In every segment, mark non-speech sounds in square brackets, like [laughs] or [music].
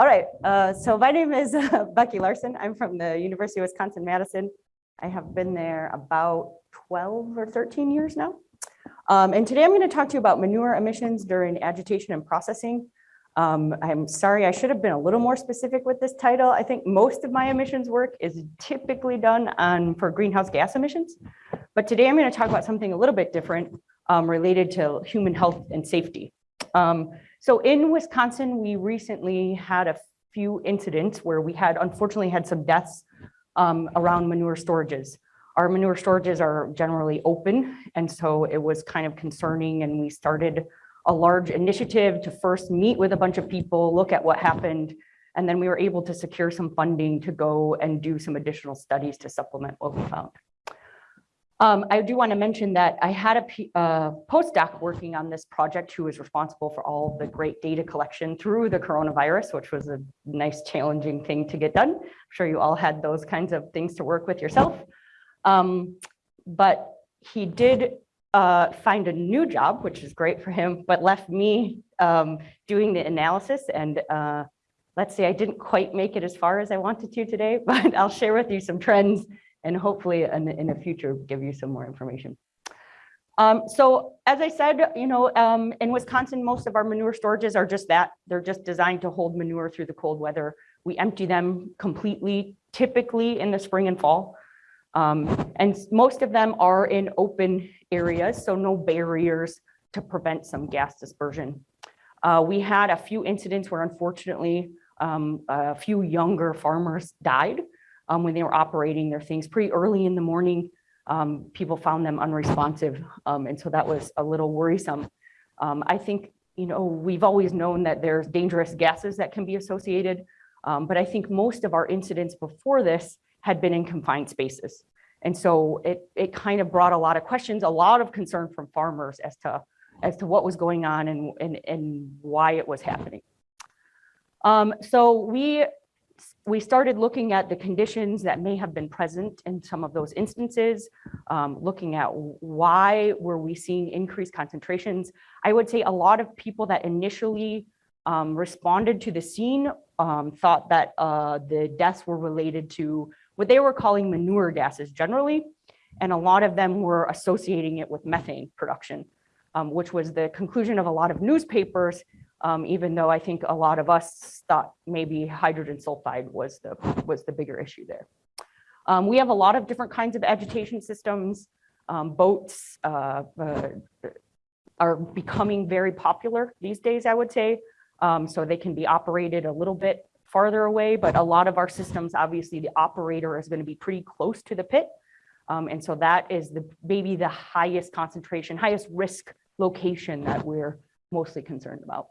All right, uh, so my name is [laughs] uh, Becky Larson. I'm from the University of Wisconsin-Madison. I have been there about 12 or 13 years now. Um, and today I'm going to talk to you about manure emissions during agitation and processing. Um, I'm sorry, I should have been a little more specific with this title. I think most of my emissions work is typically done on for greenhouse gas emissions. But today I'm going to talk about something a little bit different um, related to human health and safety. Um, so in Wisconsin, we recently had a few incidents where we had unfortunately had some deaths um, around manure storages. Our manure storages are generally open, and so it was kind of concerning, and we started a large initiative to first meet with a bunch of people, look at what happened, and then we were able to secure some funding to go and do some additional studies to supplement what we found. Um, I do want to mention that I had a postdoc working on this project who was responsible for all the great data collection through the coronavirus, which was a nice challenging thing to get done. I'm sure you all had those kinds of things to work with yourself. Um, but he did uh, find a new job, which is great for him, but left me um, doing the analysis. And uh, let's say I didn't quite make it as far as I wanted to today, [laughs] but I'll share with you some trends and hopefully in, in the future give you some more information. Um, so as I said, you know, um, in Wisconsin, most of our manure storages are just that. They're just designed to hold manure through the cold weather. We empty them completely, typically in the spring and fall. Um, and most of them are in open areas, so no barriers to prevent some gas dispersion. Uh, we had a few incidents where unfortunately um, a few younger farmers died um, when they were operating their things pretty early in the morning. Um, people found them unresponsive. Um, and so that was a little worrisome. Um, I think, you know, we've always known that there's dangerous gases that can be associated. Um, but I think most of our incidents before this had been in confined spaces. And so it, it kind of brought a lot of questions, a lot of concern from farmers as to, as to what was going on and, and, and why it was happening. Um, so we we started looking at the conditions that may have been present in some of those instances, um, looking at why were we seeing increased concentrations. I would say a lot of people that initially um, responded to the scene um, thought that uh, the deaths were related to what they were calling manure gases generally, and a lot of them were associating it with methane production, um, which was the conclusion of a lot of newspapers um, even though I think a lot of us thought maybe hydrogen sulfide was the, was the bigger issue there. Um, we have a lot of different kinds of agitation systems. Um, boats uh, uh, are becoming very popular these days, I would say. Um, so they can be operated a little bit farther away, but a lot of our systems, obviously the operator is gonna be pretty close to the pit. Um, and so that is the maybe the highest concentration, highest risk location that we're mostly concerned about.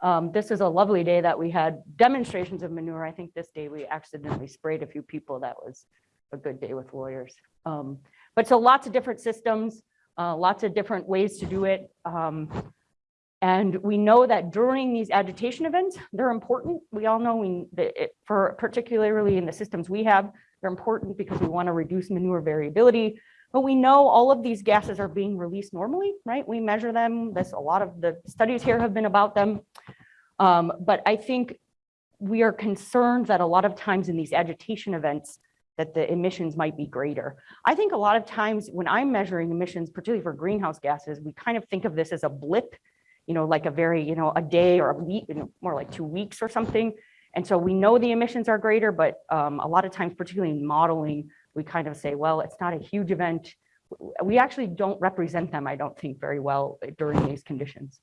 Um, this is a lovely day that we had demonstrations of manure. I think this day we accidentally sprayed a few people. That was a good day with lawyers. Um, but so lots of different systems, uh, lots of different ways to do it. Um, and we know that during these agitation events, they're important. We all know we, it, for particularly in the systems we have, they're important because we want to reduce manure variability. But we know all of these gases are being released normally, right? We measure them. This a lot of the studies here have been about them. Um, but I think we are concerned that a lot of times in these agitation events that the emissions might be greater. I think a lot of times when I'm measuring emissions, particularly for greenhouse gases, we kind of think of this as a blip, you know, like a very, you know, a day or a week, you know, more like two weeks or something. And so we know the emissions are greater, but um, a lot of times, particularly in modeling, we kind of say, well, it's not a huge event. We actually don't represent them, I don't think, very well during these conditions.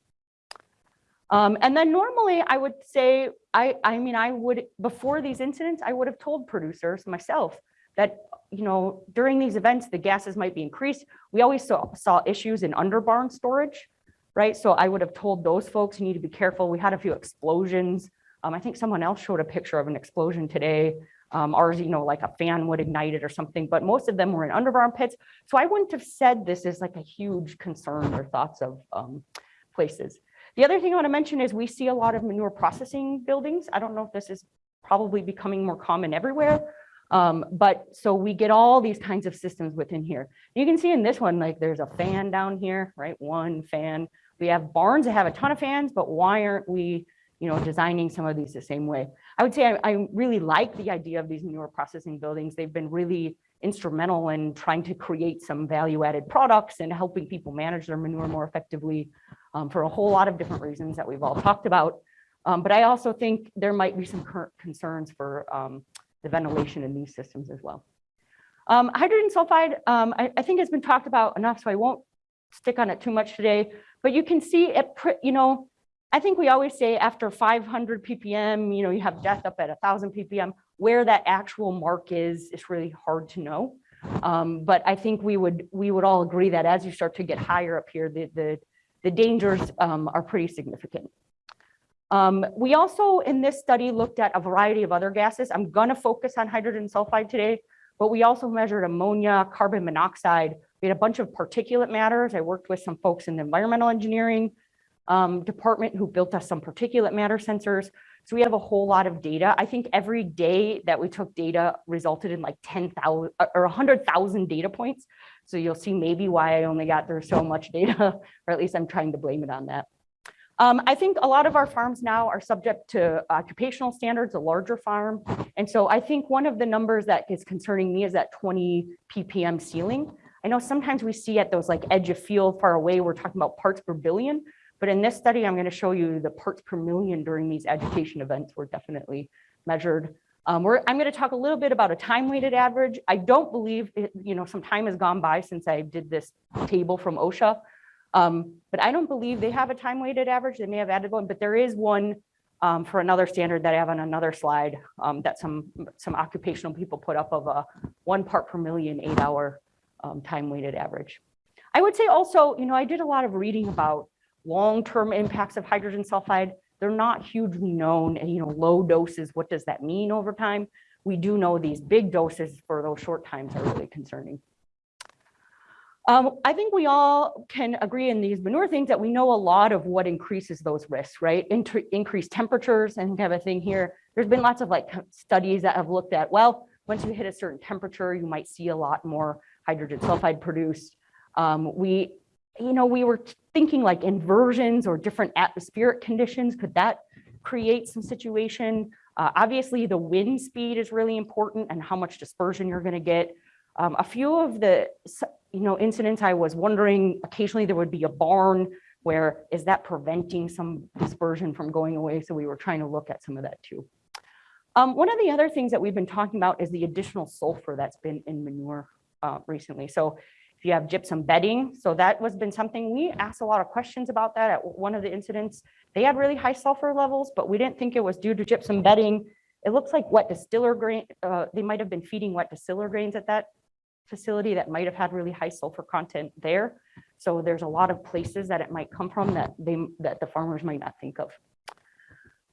Um, and then normally I would say, I, I mean, I would, before these incidents, I would have told producers myself that, you know, during these events, the gases might be increased. We always saw, saw issues in under barn storage, right? So I would have told those folks, you need to be careful. We had a few explosions. Um, I think someone else showed a picture of an explosion today. Um, ours, you know, like a fan would ignite it or something, but most of them were in under barn pits. So I wouldn't have said this is like a huge concern or thoughts of um, places. The other thing I want to mention is we see a lot of manure processing buildings. I don't know if this is probably becoming more common everywhere. Um, but so we get all these kinds of systems within here. You can see in this one, like there's a fan down here, right? One fan. We have barns that have a ton of fans, but why aren't we, you know, designing some of these the same way. I would say I, I really like the idea of these manure processing buildings. They've been really instrumental in trying to create some value added products and helping people manage their manure more effectively um, for a whole lot of different reasons that we've all talked about. Um, but I also think there might be some current concerns for um, the ventilation in these systems as well. Um, hydrogen sulfide, um, I, I, think has been talked about enough, so I won't stick on it too much today, but you can see it, you know, I think we always say after 500 ppm, you know, you have death up at 1000 ppm, where that actual mark is, it's really hard to know. Um, but I think we would we would all agree that as you start to get higher up here, the, the, the dangers um, are pretty significant. Um, we also in this study looked at a variety of other gases. I'm gonna focus on hydrogen sulfide today, but we also measured ammonia, carbon monoxide. We had a bunch of particulate matters. I worked with some folks in environmental engineering um, department who built us some particulate matter sensors. So we have a whole lot of data. I think every day that we took data resulted in like 10,000 uh, or 100,000 data points. So you'll see maybe why I only got there so much data, [laughs] or at least I'm trying to blame it on that. Um, I think a lot of our farms now are subject to occupational standards, a larger farm. And so I think one of the numbers that is concerning me is that 20 ppm ceiling. I know sometimes we see at those like edge of field far away, we're talking about parts per billion. But in this study, I'm going to show you the parts per million during these agitation events were definitely measured. Um, I'm going to talk a little bit about a time weighted average. I don't believe, it, you know, some time has gone by since I did this table from OSHA, um, but I don't believe they have a time weighted average. They may have added one, but there is one um, for another standard that I have on another slide um, that some, some occupational people put up of a one part per million eight hour um, time weighted average. I would say also, you know, I did a lot of reading about long-term impacts of hydrogen sulfide, they're not hugely known and, you know, low doses, what does that mean over time? We do know these big doses for those short times are really concerning. Um, I think we all can agree in these manure things that we know a lot of what increases those risks, right? Inter increased temperatures, and have a thing here. There's been lots of like studies that have looked at, well, once you hit a certain temperature, you might see a lot more hydrogen sulfide produced. Um, we you know, we were thinking like inversions or different atmospheric conditions. Could that create some situation? Uh, obviously, the wind speed is really important and how much dispersion you're going to get. Um, a few of the, you know, incidents I was wondering, occasionally there would be a barn where is that preventing some dispersion from going away? So we were trying to look at some of that too. Um, one of the other things that we've been talking about is the additional sulfur that's been in manure uh, recently. So you have gypsum bedding. So that was been something we asked a lot of questions about that at one of the incidents. They had really high sulfur levels, but we didn't think it was due to gypsum bedding. It looks like wet distiller grain, uh, they might have been feeding wet distiller grains at that facility that might have had really high sulfur content there. So there's a lot of places that it might come from that they that the farmers might not think of.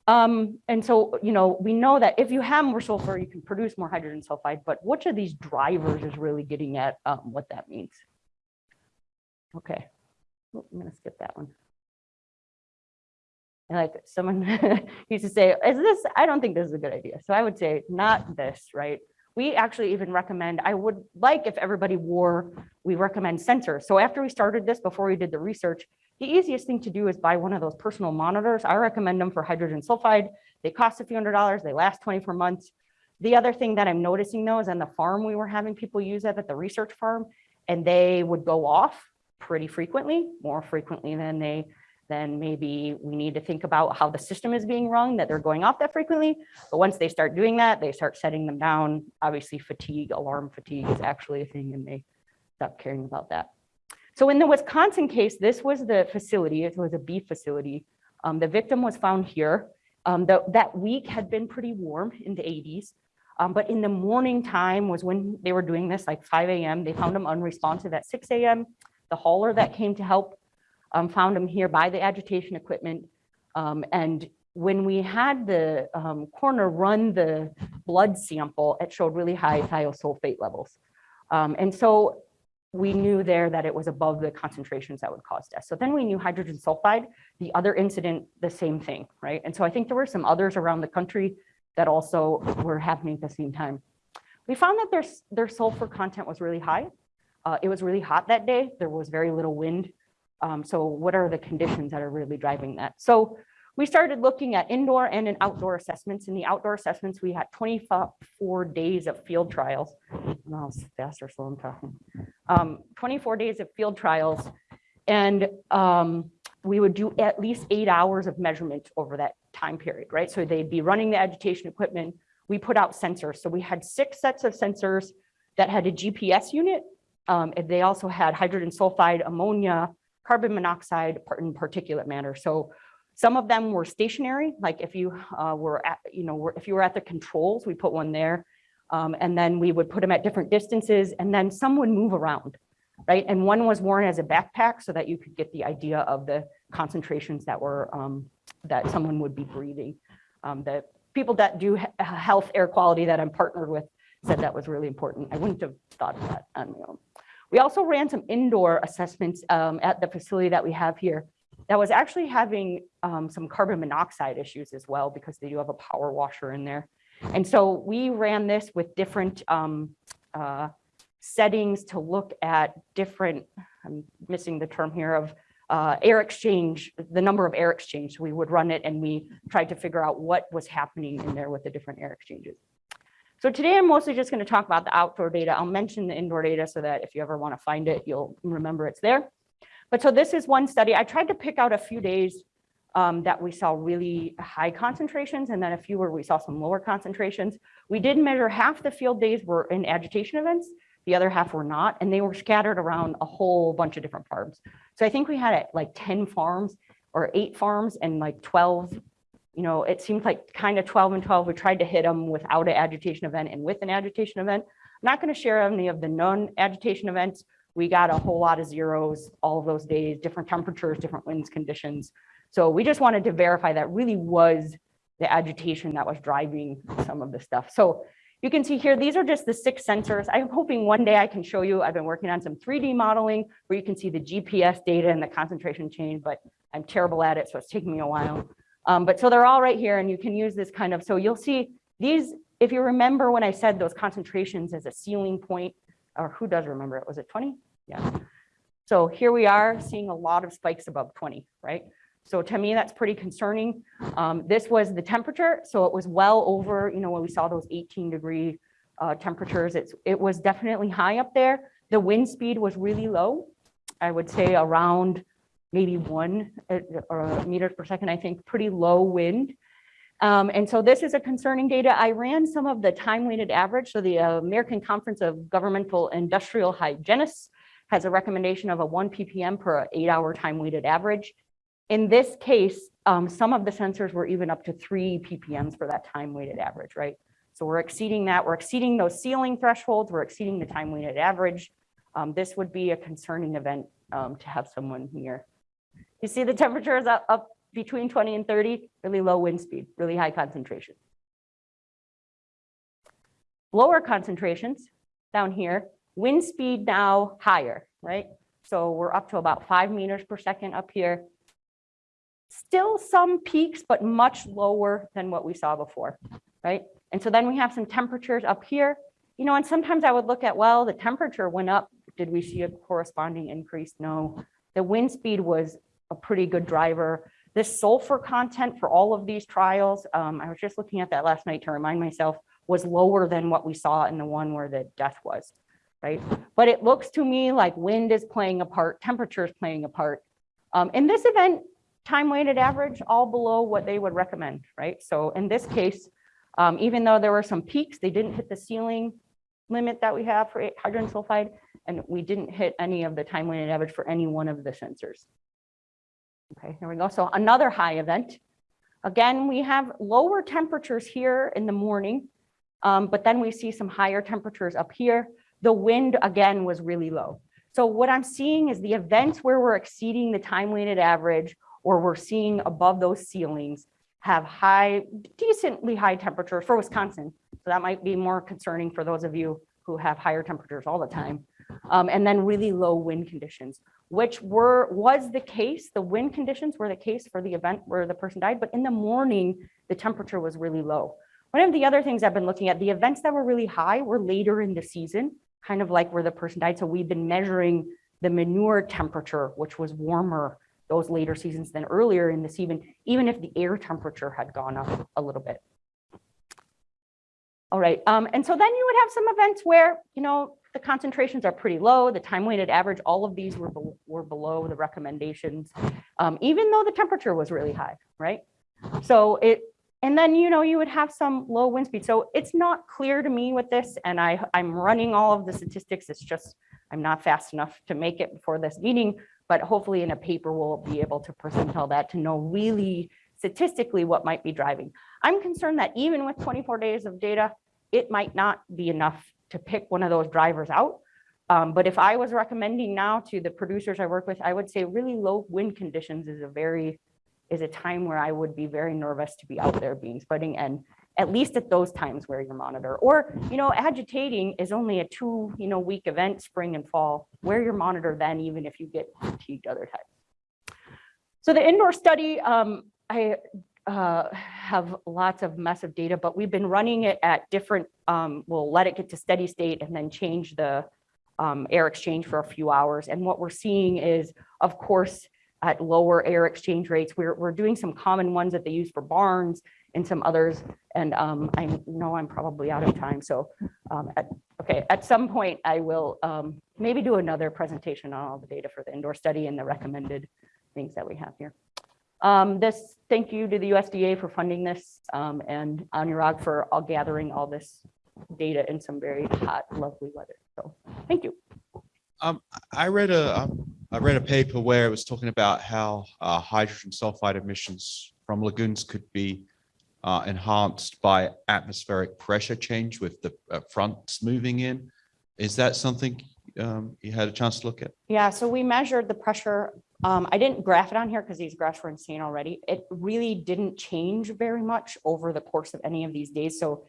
Um, and so, you know, we know that if you have more sulfur, you can produce more hydrogen sulfide, but which of these drivers is really getting at um, what that means? Okay, I'm gonna skip that one. And like someone [laughs] used to say, is this, I don't think this is a good idea. So I would say not this, right? We actually even recommend, I would like if everybody wore, we recommend sensors. So after we started this, before we did the research, the easiest thing to do is buy one of those personal monitors. I recommend them for hydrogen sulfide. They cost a few hundred dollars. They last 24 months. The other thing that I'm noticing though is on the farm, we were having people use that at the research farm and they would go off pretty frequently, more frequently than they then maybe we need to think about how the system is being run, that they're going off that frequently. But once they start doing that, they start setting them down. Obviously fatigue, alarm fatigue is actually a thing and they stop caring about that. So in the Wisconsin case, this was the facility, it was a beef facility. Um, the victim was found here. Um, the, that week had been pretty warm in the 80s, um, but in the morning time was when they were doing this, like 5 a.m. They found him unresponsive at 6 a.m. The hauler that came to help um, found him here by the agitation equipment. Um, and when we had the um, coroner run the blood sample, it showed really high thiosulfate levels. and so we knew there that it was above the concentrations that would cause death. So then we knew hydrogen sulfide, the other incident, the same thing, right? And so I think there were some others around the country that also were happening at the same time. We found that their, their sulfur content was really high. Uh, it was really hot that day. There was very little wind. Um, so what are the conditions that are really driving that? So we started looking at indoor and in outdoor assessments. In the outdoor assessments, we had 24 days of field trials. No, it's fast or slow I'm talking. Um, 24 days of field trials. And um, we would do at least eight hours of measurement over that time period, right? So they'd be running the agitation equipment. We put out sensors. So we had six sets of sensors that had a GPS unit. Um, and they also had hydrogen sulfide, ammonia, carbon monoxide, and particulate matter. So some of them were stationary, like if you uh, were at, you know, were- if you were at the controls, we put one there. Um, and then we would put them at different distances and then some would move around, right? And one was worn as a backpack so that you could get the idea of the concentrations that were, um, that someone would be breathing. Um, the people that do health air quality that I'm partnered with said that was really important. I wouldn't have thought of that on my own. We also ran some indoor assessments um, at the facility that we have here that was actually having um, some carbon monoxide issues as well because they do have a power washer in there. And so we ran this with different um, uh, settings to look at different, I'm missing the term here of uh, air exchange, the number of air exchange. We would run it and we tried to figure out what was happening in there with the different air exchanges. So today I'm mostly just going to talk about the outdoor data. I'll mention the indoor data so that if you ever want to find it, you'll remember it's there. But so this is one study. I tried to pick out a few days um, that we saw really high concentrations and then a few where we saw some lower concentrations. We did measure half the field days were in agitation events. The other half were not, and they were scattered around a whole bunch of different farms. So I think we had like 10 farms or eight farms and like 12 you know, it seemed like kind of 12 and 12. We tried to hit them without an agitation event and with an agitation event. I'm not going to share any of the non-agitation events. We got a whole lot of zeros all of those days, different temperatures, different winds conditions. So we just wanted to verify that really was the agitation that was driving some of the stuff. So you can see here, these are just the six sensors. I'm hoping one day I can show you, I've been working on some 3D modeling where you can see the GPS data and the concentration change, but I'm terrible at it, so it's taking me a while. Um, but so they're all right here and you can use this kind of, so you'll see these, if you remember when I said those concentrations as a ceiling point, or who does remember it, was it 20? Yeah. So here we are seeing a lot of spikes above 20, right? So to me, that's pretty concerning. Um, this was the temperature. So it was well over, you know, when we saw those 18 degree uh, temperatures, it's, it was definitely high up there. The wind speed was really low. I would say around maybe one uh, or meters per second, I think, pretty low wind. Um, and so this is a concerning data. I ran some of the time weighted average. So the uh, American Conference of Governmental Industrial Hygienists has a recommendation of a one ppm per eight hour time weighted average. In this case, um, some of the sensors were even up to three ppms for that time weighted average, right? So we're exceeding that. We're exceeding those ceiling thresholds. We're exceeding the time weighted average. Um, this would be a concerning event um, to have someone here. You see the temperature is up, up between 20 and 30, really low wind speed, really high concentration. Lower concentrations down here, wind speed now higher, right? So we're up to about five meters per second up here. Still some peaks, but much lower than what we saw before, right? And so then we have some temperatures up here, you know, and sometimes I would look at, well, the temperature went up. Did we see a corresponding increase? No. The wind speed was a pretty good driver. This sulfur content for all of these trials, um, I was just looking at that last night to remind myself, was lower than what we saw in the one where the death was, right? But it looks to me like wind is playing a part, temperature is playing a part. Um, in this event, time weighted average, all below what they would recommend, right? So in this case, um, even though there were some peaks, they didn't hit the ceiling limit that we have for hydrogen sulfide, and we didn't hit any of the time weighted average for any one of the sensors. Okay, here we go. So another high event. Again, we have lower temperatures here in the morning, um, but then we see some higher temperatures up here. The wind again was really low. So what I'm seeing is the events where we're exceeding the time weighted average or we're seeing above those ceilings have high, decently high temperatures for Wisconsin. So that might be more concerning for those of you who have higher temperatures all the time. Um, and then really low wind conditions which were was the case. The wind conditions were the case for the event where the person died, but in the morning, the temperature was really low. One of the other things I've been looking at, the events that were really high were later in the season, kind of like where the person died. So we've been measuring the manure temperature, which was warmer those later seasons than earlier in the season, even if the air temperature had gone up a little bit. All right, um, and so then you would have some events where, you know, the concentrations are pretty low, the time weighted average, all of these were, bel- were below the recommendations, um, even though the temperature was really high, right? So it, and then, you know, you would have some low wind speed. So it's not clear to me with this, and I, I'm running all of the statistics. It's just, I'm not fast enough to make it before this meeting, but hopefully in a paper, we'll be able to present all that to know really statistically what might be driving. I'm concerned that even with 24 days of data, it might not be enough to pick one of those drivers out. Um, but if I was recommending now to the producers I work with, I would say really low wind conditions is a very, is a time where I would be very nervous to be out there being spreading and at least at those times where you monitor, or, you know, agitating is only a two, you know, week event, spring and fall, where your monitor then, even if you get fatigued other times. So the indoor study, um, I uh, have lots of massive data, but we've been running it at different, um, we'll let it get to steady state and then change the um, air exchange for a few hours. And what we're seeing is, of course, at lower air exchange rates, we're, we're doing some common ones that they use for barns and some others. And um, I know I'm probably out of time. So um, at, okay, at some point I will um, maybe do another presentation on all the data for the indoor study and the recommended things that we have here. Um, this, thank you to the USDA for funding this um, and Anurag for all gathering all this data in some very hot, lovely weather. So thank you. Um, I read a, um, read a paper where it was talking about how uh, hydrogen sulfide emissions from lagoons could be uh, enhanced by atmospheric pressure change with the uh, fronts moving in. Is that something um, you had a chance to look at? Yeah, so we measured the pressure. Um, I didn't graph it on here because these graphs were insane already. It really didn't change very much over the course of any of these days. So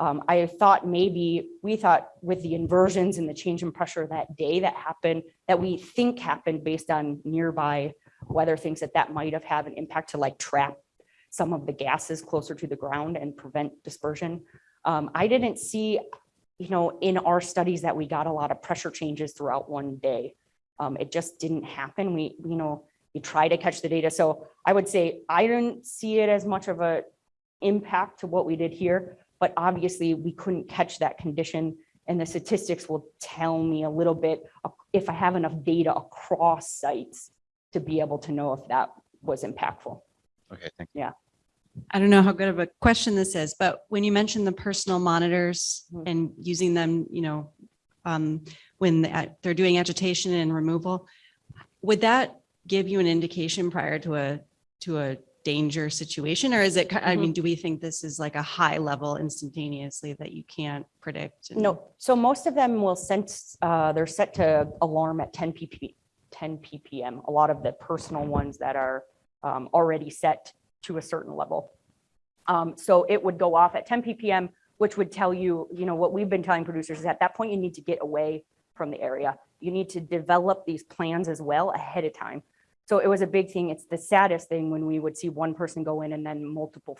um, I thought maybe, we thought with the inversions and the change in pressure that day that happened, that we think happened based on nearby weather things that that might have had an impact to like trap some of the gases closer to the ground and prevent dispersion. Um, I didn't see, you know, in our studies that we got a lot of pressure changes throughout one day. Um, it just didn't happen. We, you know, we try to catch the data. So I would say I didn't see it as much of a impact to what we did here, but obviously we couldn't catch that condition. And the statistics will tell me a little bit uh, if I have enough data across sites to be able to know if that was impactful. Okay, thank you. I don't know how good of a question this is, but when you mentioned the personal monitors Mhm. and using them, you know, um, when they're doing agitation and removal, would that give you an indication prior to a, to a danger situation? Or is it, I Mhm. mean, do we think this is like a high level instantaneously that you can't predict? No, so most of them will sense, uh, they're set to alarm at 10 pp, 10 ppm. A lot of the personal ones that are um, already set to a certain level. Um, So it would go off at 10 ppm, which would tell you, you know, what we've been telling producers is at that point you need to get away from the area. You need to develop these plans as well ahead of time. So it was a big thing. It's the saddest thing when we would see one person go in and then multiple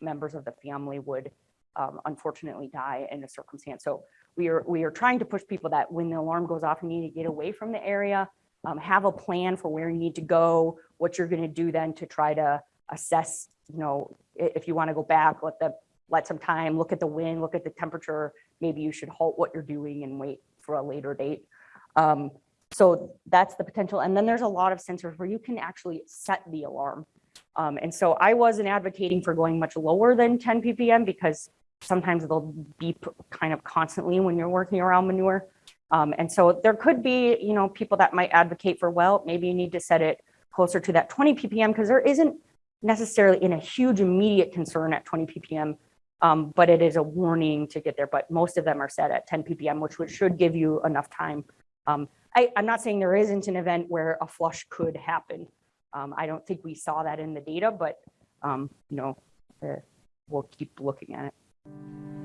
members of the family would um, unfortunately die in a circumstance. So we are, we are trying to push people that when the alarm goes off, you need to get away from the area, um, have a plan for where you need to go, what you're going to do then to try to assess, you know, if you want to go back, let the, let some time, look at the wind, look at the temperature. Maybe you should halt what you're doing and wait for a later date. Um, so that's the potential. And then there's a lot of sensors where you can actually set the alarm. Um, and so I wasn't advocating for going much lower than 10 ppm because sometimes they'll beep kind of constantly when you're working around manure. Um, and so there could be, you know, people that might advocate for, well, maybe you need to set it closer to that 20 ppm because there isn't necessarily in a huge immediate concern at 20 ppm. Um, but it is a warning to get there, but most of them are set at 10 ppm, which should give you enough time. Um, I, I'm not saying there isn't an event where a flush could happen. Um, I don't think we saw that in the data, but, um, you know, uh, we'll keep looking at it.